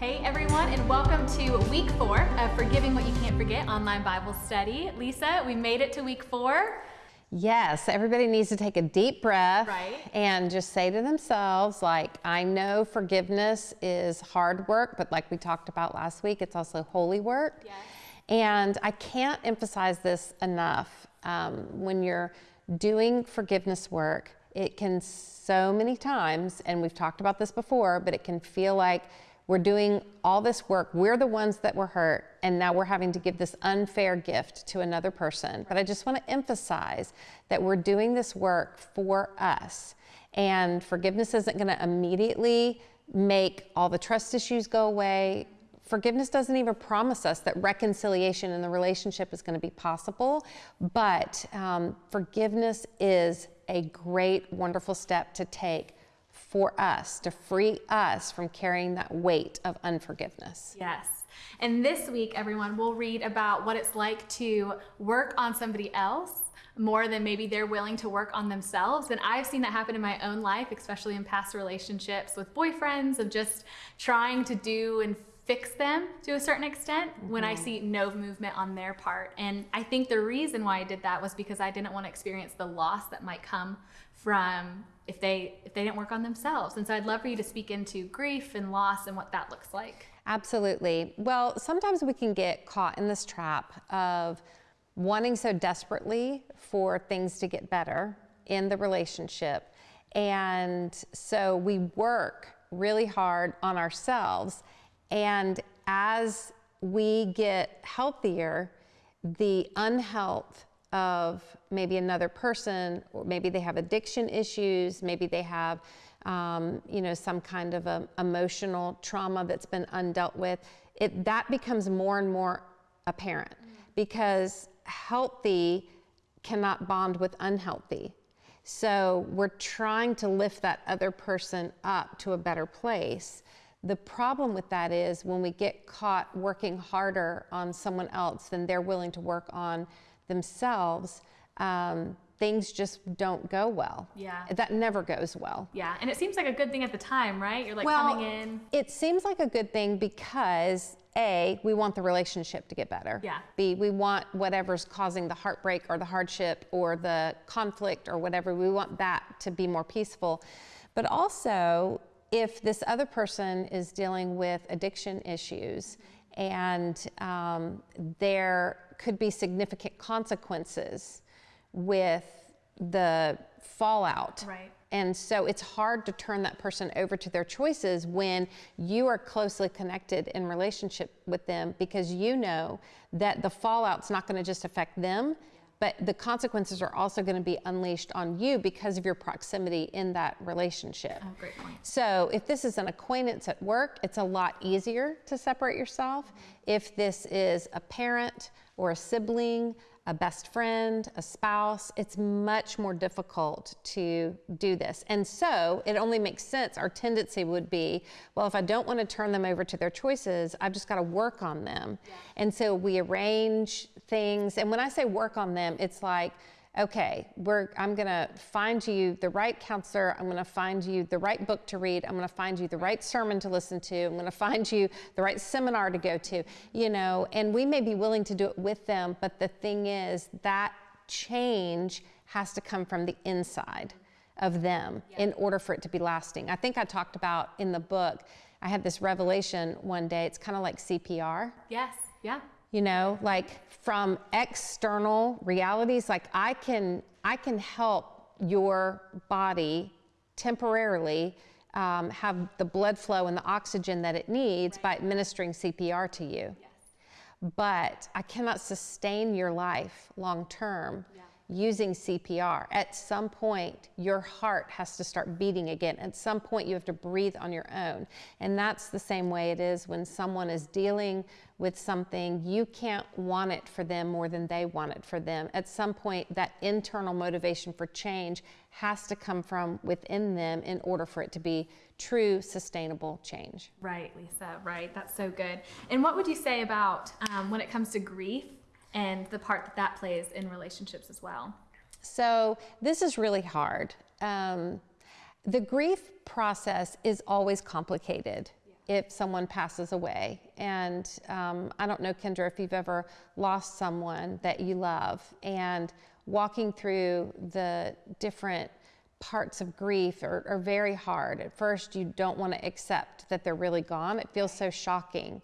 Hey everyone, and welcome to week four of Forgiving What You Can't Forget online Bible study. Lisa, we made it to week four. Yes, everybody needs to take a deep breath Right. and just say to themselves, like, I know forgiveness is hard work, but like we talked about last week, it's also holy work. Yes. And I can't emphasize this enough. Um, when you're doing forgiveness work, it can so many times, and we've talked about this before, but it can feel like we're doing all this work. We're the ones that were hurt, and now we're having to give this unfair gift to another person. But I just want to emphasize that we're doing this work for us. And forgiveness isn't going to immediately make all the trust issues go away. Forgiveness doesn't even promise us that reconciliation in the relationship is going to be possible, but um, forgiveness is a great, wonderful step to take for us to free us from carrying that weight of unforgiveness. Yes. And this week, everyone, we'll read about what it's like to work on somebody else more than maybe they're willing to work on themselves. And I've seen that happen in my own life, especially in past relationships with boyfriends, of just trying to do and fix them to a certain extent when I mm-hmm. see no movement on their part. And I think the reason why I did that was because I didn't want to experience the loss that might come from if they if they didn't work on themselves. And so I'd love for you to speak into grief and loss and what that looks like. Absolutely. Well, sometimes we can get caught in this trap of wanting so desperately for things to get better in the relationship. And so we work really hard on ourselves. And as we get healthier, the unhealth of maybe another person, or maybe they have addiction issues, maybe they have, um, you know, some kind of a emotional trauma that's been undealt with. It that becomes more and more apparent because healthy cannot bond with unhealthy. So we're trying to lift that other person up to a better place. The problem with that is when we get caught working harder on someone else than they're willing to work on themselves, um, things just don't go well. Yeah. That never goes well. Yeah, and it seems like a good thing at the time, right? You're like coming in. It seems like a good thing because A, we want the relationship to get better. Yeah. B, we want whatever's causing the heartbreak or the hardship or the conflict or whatever, we want that to be more peaceful. But also, if this other person is dealing with addiction issues and um, there could be significant consequences with the fallout. Right. And so it's hard to turn that person over to their choices when you are closely connected in relationship with them because you know that the fallout's not going to just affect them, but the consequences are also going to be unleashed on you because of your proximity in that relationship. Oh, great point. So if this is an acquaintance at work, it's a lot easier to separate yourself. If this is a parent or a sibling, a best friend, a spouse, it's much more difficult to do this. And so it only makes sense. Our tendency would be, well, if I don't want to turn them over to their choices, I've just got to work on them. And so we arrange things. And when I say work on them, it's like, okay, we're, I'm going to find you the right counselor. I'm going to find you the right book to read. I'm going to find you the right sermon to listen to. I'm going to find you the right seminar to go to, you know, and we may be willing to do it with them. But the thing is, that change has to come from the inside of them in order for it to be lasting. I think I talked about in the book, I had this revelation one day. It's kind of like CPR Yes. Yeah. You know like from external realities like i can i can help your body temporarily um, have the blood flow and the oxygen that it needs by administering cpr to you. But i cannot sustain your life long term using cpr at some point your heart has to start beating again at some point you have to breathe on your own and that's the same way it is when someone is dealing with something you can't want it for them more than they want it for them at some point that internal motivation for change has to come from within them in order for it to be true sustainable change Right, Lisa. Right. That's so good. And what would you say about um, when it comes to grief and the part that that plays in relationships as well? So this is really hard. Um, the grief process is always complicated. if someone passes away. And um, I don't know, Kendra, if you've ever lost someone that you love and walking through the different parts of grief are, are very hard. At first, you don't want to accept that they're really gone, it feels so shocking.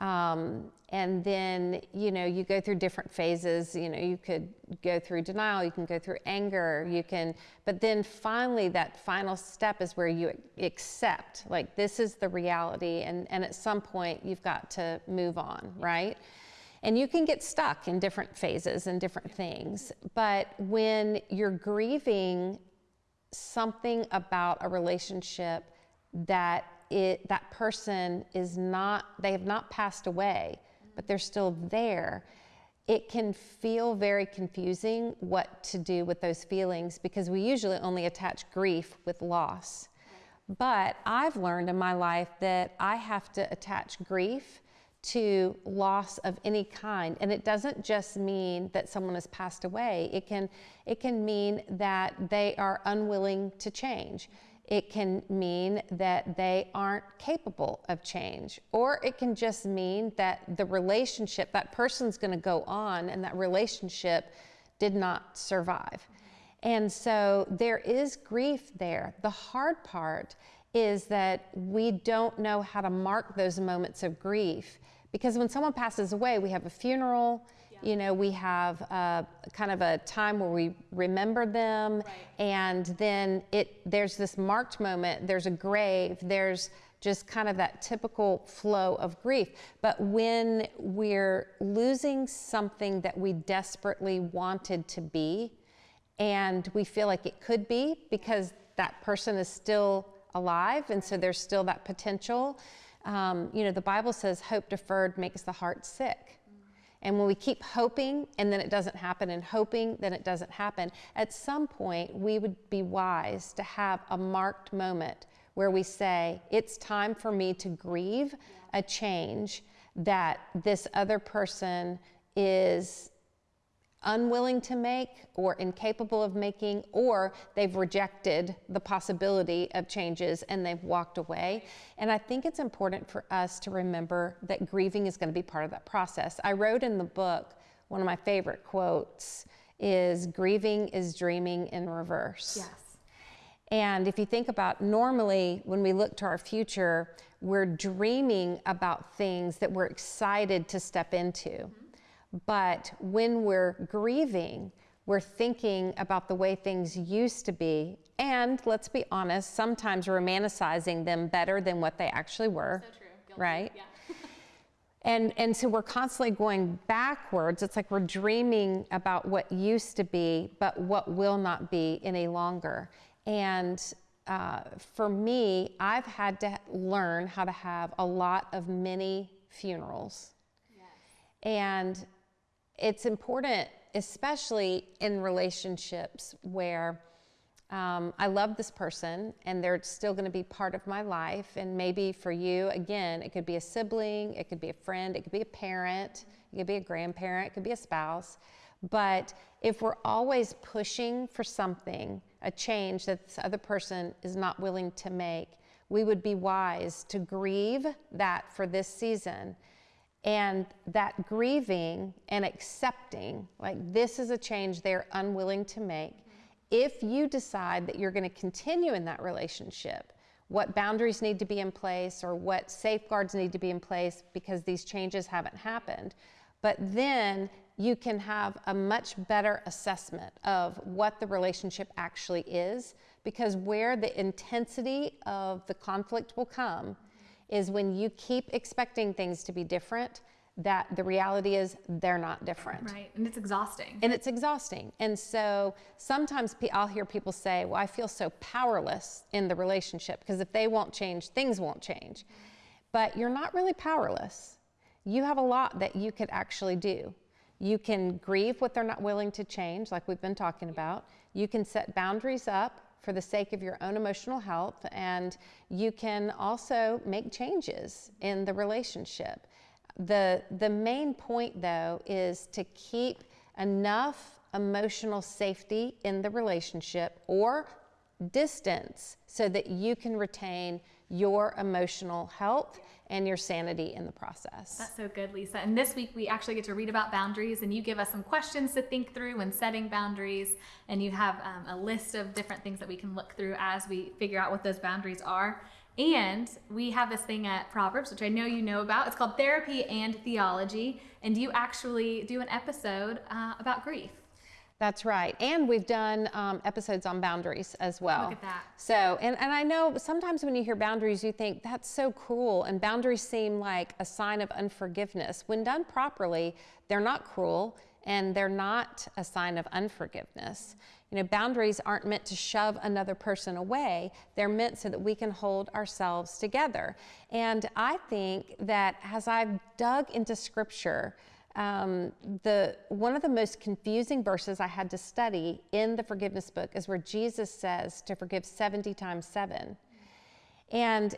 Um, and then, you know, you go through different phases. You know, you could go through denial, you can go through anger, you can, but then finally, that final step is where you accept, like, this is the reality. And, and at some point, you've got to move on, right? And you can get stuck in different phases and different things. But when you're grieving something about a relationship that it, that person is not, they have not passed away, but they're still there, it can feel very confusing what to do with those feelings because we usually only attach grief with loss. But I've learned in my life that I have to attach grief to loss of any kind. And it doesn't just mean that someone has passed away. It can it can mean that they are unwilling to change it can mean that they aren't capable of change or it can just mean that the relationship that person's going to go on and that relationship did not survive and so there is grief there the hard part is that we don't know how to mark those moments of grief because when someone passes away, we have a funeral. You know, we have a, kind of a time where we remember them, right. and then it there's this marked moment, there's a grave, there's just kind of that typical flow of grief. But when we're losing something that we desperately wanted to be, and we feel like it could be because that person is still alive, and so there's still that potential um, you know, the Bible says hope deferred makes the heart sick. And when we keep hoping and then it doesn't happen and hoping, then it doesn't happen, at some point we would be wise to have a marked moment where we say, it's time for me to grieve a change that this other person is unwilling to make or incapable of making, or they've rejected the possibility of changes and they've walked away. And I think it's important for us to remember that grieving is going to be part of that process. I wrote in the book, one of my favorite quotes is grieving is dreaming in reverse. Yes. And if you think about normally when we look to our future, we're dreaming about things that we're excited to step into. Mm-hmm but when we're grieving, we're thinking about the way things used to be. And let's be honest, sometimes romanticizing them better than what they actually were. So true. Right? Yeah. and, and so we're constantly going backwards. It's like we're dreaming about what used to be, but what will not be any longer. And uh, for me, I've had to learn how to have a lot of mini funerals. Yes. And it's important, especially in relationships where um, I love this person and they're still going to be part of my life. And maybe for you, again, it could be a sibling, it could be a friend, it could be a parent, it could be a grandparent, it could be a spouse. But if we're always pushing for something, a change that this other person is not willing to make, we would be wise to grieve that for this season and that grieving and accepting, like this is a change they're unwilling to make. If you decide that you're going to continue in that relationship, what boundaries need to be in place or what safeguards need to be in place because these changes haven't happened. But then you can have a much better assessment of what the relationship actually is because where the intensity of the conflict will come is when you keep expecting things to be different, that the reality is they're not different. Right, and it's exhausting. And it's exhausting. And so sometimes I'll hear people say, Well, I feel so powerless in the relationship because if they won't change, things won't change. But you're not really powerless. You have a lot that you could actually do. You can grieve what they're not willing to change, like we've been talking about. You can set boundaries up for the sake of your own emotional health, and you can also make changes in the relationship. The, the main point, though, is to keep enough emotional safety in the relationship or distance so that you can retain your emotional health and your sanity in the process. That's so good, Lisa. And this week we actually get to read about boundaries, and you give us some questions to think through when setting boundaries. And you have um, a list of different things that we can look through as we figure out what those boundaries are. And we have this thing at Proverbs, which I know you know about. It's called Therapy and Theology. And you actually do an episode uh, about grief. That's right. And we've done um, episodes on boundaries as well. Look at that. So, and, and I know sometimes when you hear boundaries, you think that's so cruel. And boundaries seem like a sign of unforgiveness. When done properly, they're not cruel and they're not a sign of unforgiveness. You know, boundaries aren't meant to shove another person away, they're meant so that we can hold ourselves together. And I think that as I've dug into scripture, um, the one of the most confusing verses I had to study in the forgiveness book is where Jesus says to forgive 70 times 7. And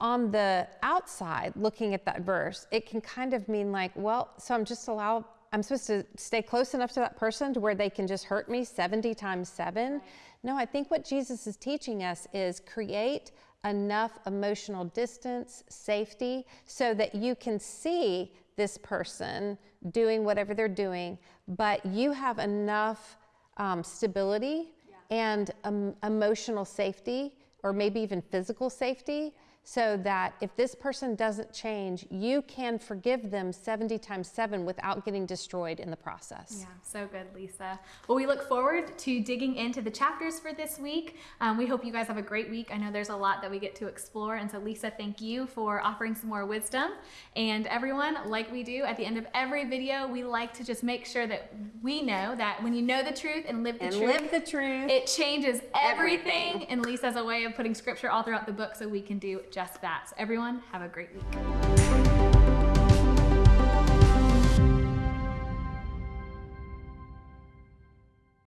on the outside, looking at that verse, it can kind of mean like, well, so I'm just allowed, I'm supposed to stay close enough to that person to where they can just hurt me 70 times 7. Right. No, I think what Jesus is teaching us is create enough emotional distance, safety, so that you can see this person doing whatever they're doing, but you have enough um, stability yeah. and um, emotional safety, or maybe even physical safety, so that if this person doesn't change, you can forgive them 70 times 7 without getting destroyed in the process. Yeah, so good, Lisa. Well, we look forward to digging into the chapters for this week. Um, we hope you guys have a great week. I know there's a lot that we get to explore. And so, Lisa, thank you for offering some more wisdom. And everyone, like we do at the end of every video, we like to just make sure that we know that when you know the truth and live the and truth, live the truth, it changes everything. everything. And Lisa has a way of putting scripture all throughout the book so we can do just that. So everyone, have a great week.